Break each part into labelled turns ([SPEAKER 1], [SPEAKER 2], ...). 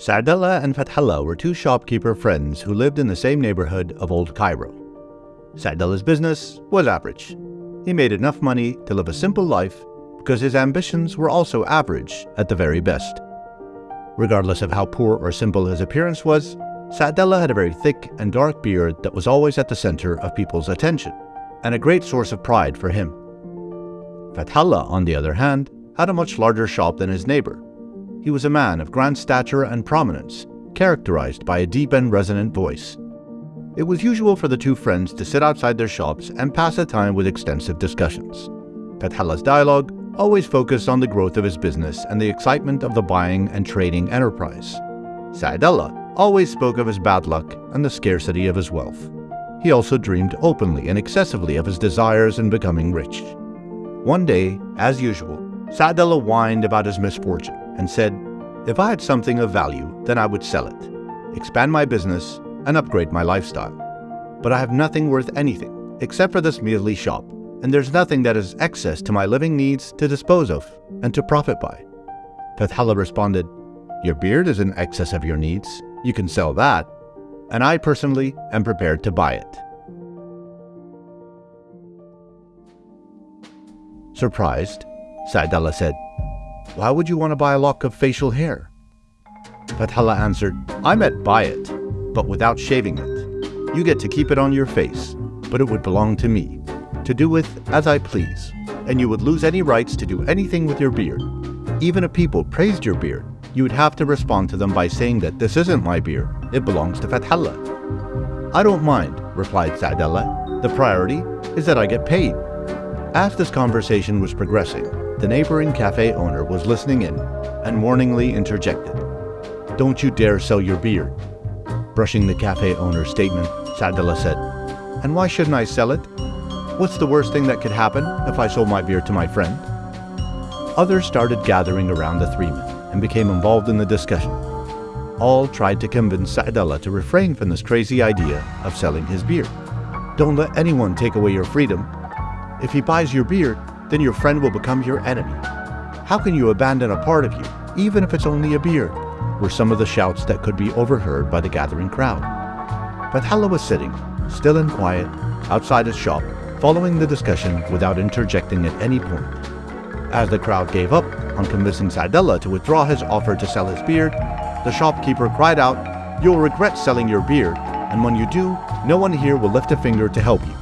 [SPEAKER 1] Sa'adullah and Fathallah were two shopkeeper friends who lived in the same neighborhood of Old Cairo. Sa'adullah's business was average. He made enough money to live a simple life because his ambitions were also average at the very best. Regardless of how poor or simple his appearance was, Sa'adullah had a very thick and dark beard that was always at the center of people's attention, and a great source of pride for him. Fathallah, on the other hand, had a much larger shop than his neighbor. He was a man of grand stature and prominence, characterized by a deep and resonant voice. It was usual for the two friends to sit outside their shops and pass the time with extensive discussions. Fathallah's dialogue always focused on the growth of his business and the excitement of the buying and trading enterprise. Sa'adullah always spoke of his bad luck and the scarcity of his wealth. He also dreamed openly and excessively of his desires in becoming rich. One day, as usual, Sa'adullah whined about his misfortune and said, If I had something of value, then I would sell it, expand my business, and upgrade my lifestyle. But I have nothing worth anything, except for this measly shop, and there's nothing that is excess to my living needs to dispose of and to profit by. Fathallah responded, Your beard is in excess of your needs. You can sell that, and I personally am prepared to buy it. Surprised, Sa'adullah said, Why would you want to buy a lock of facial hair? Fathallah answered, I meant buy it, but without shaving it. You get to keep it on your face, but it would belong to me, to do with as I please, and you would lose any rights to do anything with your beard. Even if people praised your beard, you would have to respond to them by saying that this isn't my beard, it belongs to Fathallah. I don't mind, replied Sa'adullah. The priority is that I get paid. As this conversation was progressing, the neighboring cafe owner was listening in and warningly interjected. Don't you dare sell your beer. Brushing the cafe owner's statement, Sa'adullah said, And why shouldn't I sell it? What's the worst thing that could happen if I sold my beer to my friend? Others started gathering around the three men and became involved in the discussion. All tried to convince Sa'adullah to refrain from this crazy idea of selling his beer. Don't let anyone take away your freedom. If he buys your beard, then your friend will become your enemy. How can you abandon a part of you, even if it's only a beard? were some of the shouts that could be overheard by the gathering crowd. Fathallah was sitting, still and quiet, outside his shop, following the discussion without interjecting at any point. As the crowd gave up on convincing Sa'adullah to withdraw his offer to sell his beard, the shopkeeper cried out, You'll regret selling your beard, and when you do, no one here will lift a finger to help you.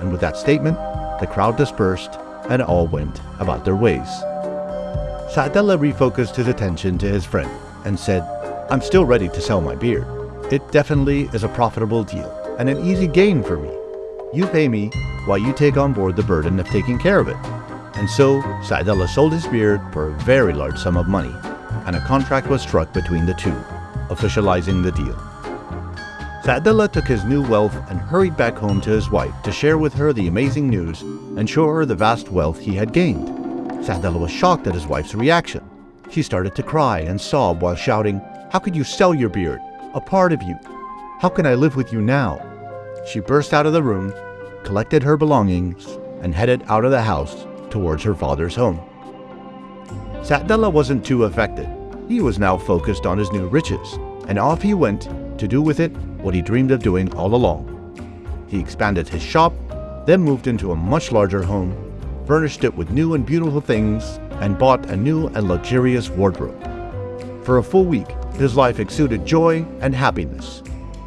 [SPEAKER 1] And with that statement, the crowd dispersed and all went about their ways. Sa'adullah refocused his attention to his friend and said, I'm still ready to sell my beard. It definitely is a profitable deal and an easy gain for me. You pay me while you take on board the burden of taking care of it. And so Sa'adullah sold his beard for a very large sum of money, and a contract was struck between the two, officializing the deal. Sa'adullah took his new wealth and hurried back home to his wife to share with her the amazing news and show her the vast wealth he had gained. Sa'adullah was shocked at his wife's reaction. She started to cry and sob while shouting, How could you sell your beard? A part of you. How can I live with you now? She burst out of the room, collected her belongings, and headed out of the house towards her father's home. Sa'adullah wasn't too affected. He was now focused on his new riches, and off he went to do with it what he dreamed of doing all along. He expanded his shop, then moved into a much larger home, furnished it with new and beautiful things, and bought a new and luxurious wardrobe. For a full week, his life exuded joy and happiness.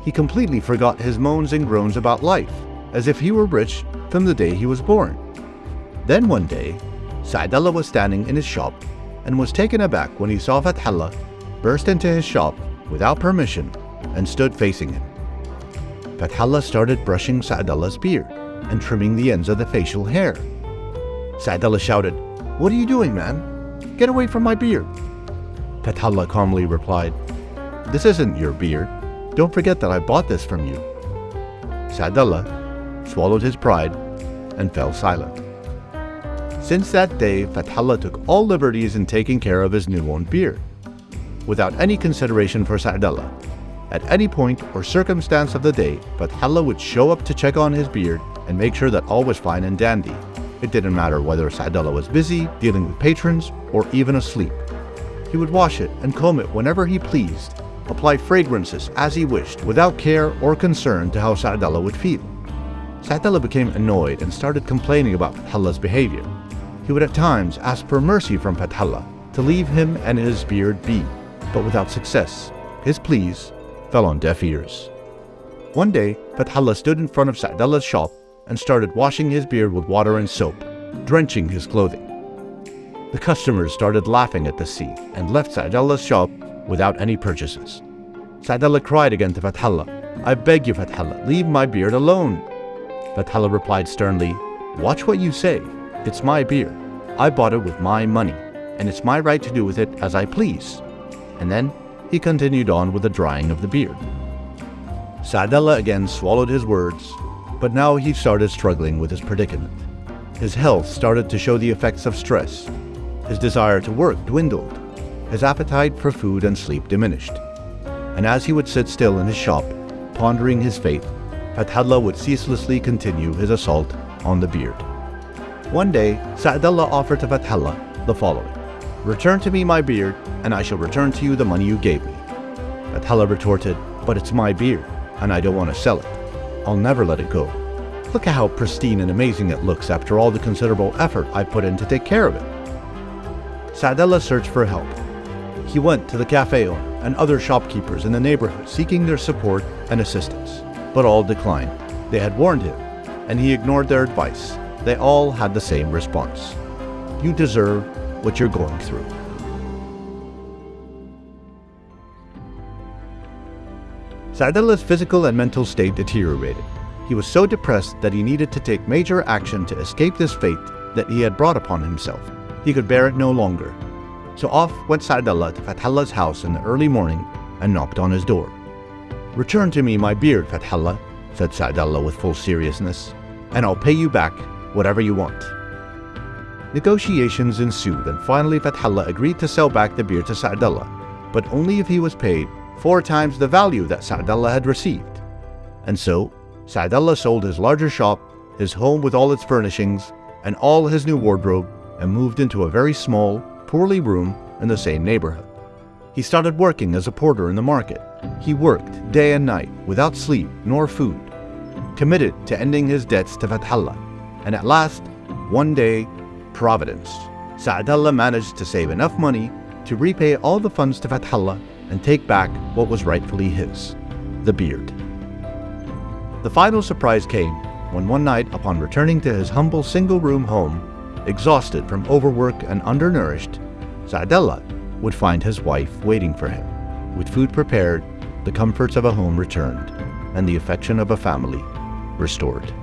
[SPEAKER 1] He completely forgot his moans and groans about life, as if he were rich from the day he was born. Then one day, Sa'adullah was standing in his shop and was taken aback when he saw Fathallah burst into his shop without permission and stood facing him. Fathallah started brushing Sa'adullah's beard and trimming the ends of the facial hair. Sa'adullah shouted, What are you doing, man? Get away from my beard. Fathallah calmly replied, This isn't your beard. Don't forget that I bought this from you. Sa'adullah swallowed his pride and fell silent. Since that day, Fathallah took all liberties in taking care of his new-owned beard. Without any consideration for Sa'adullah, at any point or circumstance of the day, Fathallah would show up to check on his beard and make sure that all was fine and dandy. It didn't matter whether Sa'adullah was busy, dealing with patrons, or even asleep. He would wash it and comb it whenever he pleased, apply fragrances as he wished without care or concern to how Sa'dallah would feel. Sa'dallah became annoyed and started complaining about Fathallah's behavior. He would at times ask for mercy from Fathallah to leave him and his beard be, but without success. His pleas fell on deaf ears. One day, Fathallah stood in front of Sa'dallah's shop and started washing his beard with water and soap, drenching his clothing. The customers started laughing at the scene and left Sa'dallah's shop without any purchases. Sa'dallah cried again to Fathallah, I beg you, Fathallah, leave my beard alone. Fathallah replied sternly, Watch what you say. It's my beard. I bought it with my money, and it's my right to do with it as I please. And then he continued on with the drying of the beard. Sa'dallah again swallowed his words, but now he started struggling with his predicament. His health started to show the effects of stress. His desire to work dwindled. His appetite for food and sleep diminished. And as he would sit still in his shop, pondering his fate, Fathallah would ceaselessly continue his assault on the beard. One day, Sa'dallah offered to Fathallah the following Return to me my beard, and I shall return to you the money you gave me. Fathallah retorted, But it's my beard, and I don't want to sell it. I'll never let it go. Look at how pristine and amazing it looks after all the considerable effort I put in to take care of it. Sa'dallah searched for help. He went to the cafe owner and other shopkeepers in the neighborhood seeking their support and assistance, but all declined. They had warned him, and he ignored their advice. They all had the same response. You deserve what you're going through. Sa'dallah's physical and mental state deteriorated. He was so depressed that he needed to take major action to escape this fate that he had brought upon himself. He could bear it no longer. So off went Sa'dallah to Fathallah's house in the early morning and knocked on his door. Return to me my beard, Fathallah, said Sa'dallah with full seriousness, and I'll pay you back whatever you want. Negotiations ensued and finally Fathallah agreed to sell back the beer to Sa'dallah, but only if he was paid four times the value that Sa'dallah had received. And so, Sa'dallah sold his larger shop, his home with all its furnishings, and all his new wardrobe, and moved into a very small, poorly room in the same neighborhood. He started working as a porter in the market. He worked day and night without sleep nor food, committed to ending his debts to Fathallah. And at last, one day, Providence. Sa'dallah managed to save enough money to repay all the funds to Fathallah and take back what was rightfully his, the beard. The final surprise came when one night upon returning to his humble single-room home, exhausted from overwork and undernourished, Sa'dallah would find his wife waiting for him. With food prepared, the comforts of a home returned, and the affection of a family restored.